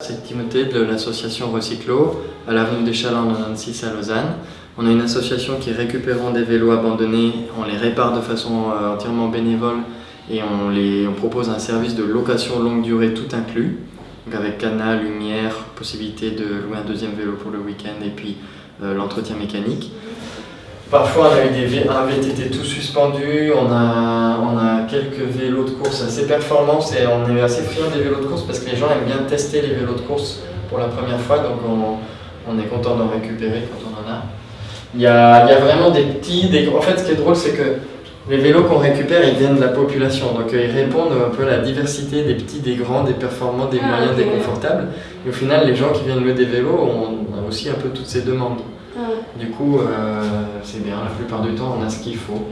C'est Timothée de l'association Recyclo à l'avenue des Chalands 96 à Lausanne. On a une association qui récupère des vélos abandonnés, on les répare de façon euh, entièrement bénévole et on, les, propose un service de location longue durée tout inclus, avec canal, lumière, possibilité de louer un deuxième vélo pour le week-end et puis euh, l'entretien mécanique. Parfois on a eu des, un VTT tout suspendu, on a quelques vélos de course assez performants et on est assez friand des vélos de course parce que les gens aiment bien tester les vélos de course pour la première fois donc on, on est content d'en récupérer quand on en a. Il y a, il y a vraiment des petits, des... en fait ce qui est drôle c'est que les vélos qu'on récupère ils viennent de la population donc euh, ils répondent un peu à la diversité des petits, des grands, des performants, des Ah, moyens, des confortables et au final les gens qui viennent louer des vélos on a aussi un peu toutes ces demandes. Ah. Du coup, euh, c'est bien, la plupart du temps, on a ce qu'il faut.